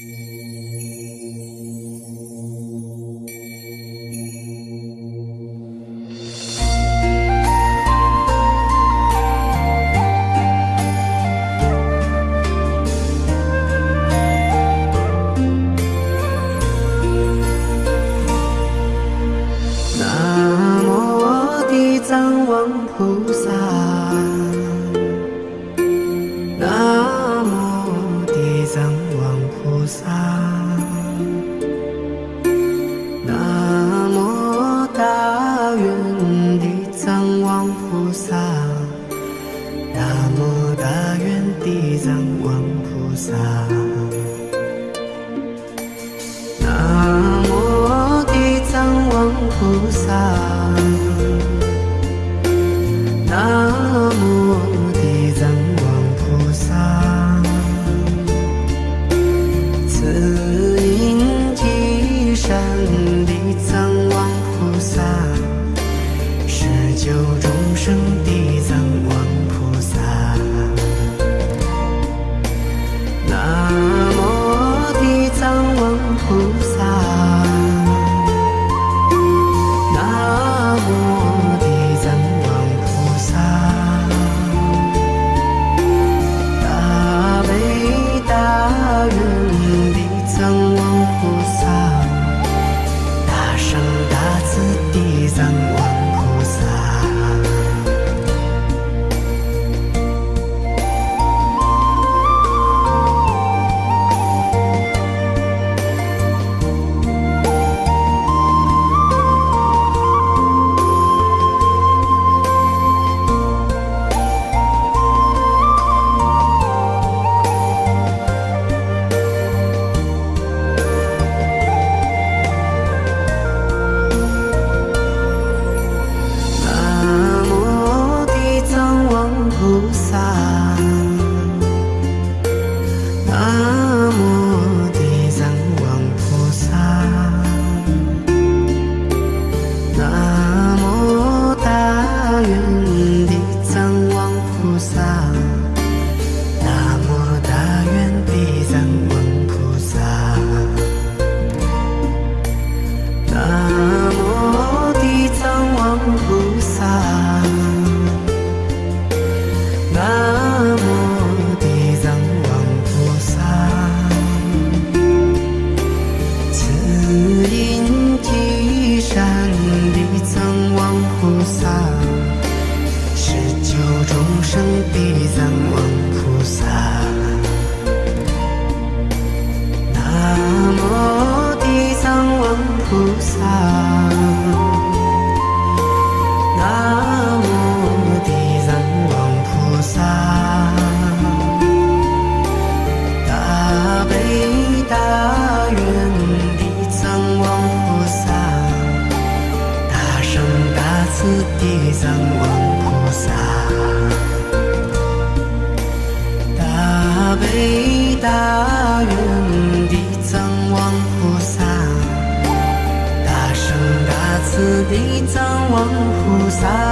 南无地藏王菩萨，藏王菩萨。南无地藏王菩萨，南众生地藏王菩萨。南无地藏王菩萨，南无地藏王菩萨，大悲大愿地藏王菩萨，大圣大慈地藏王大愿地藏王菩萨，大圣大慈地藏王菩萨。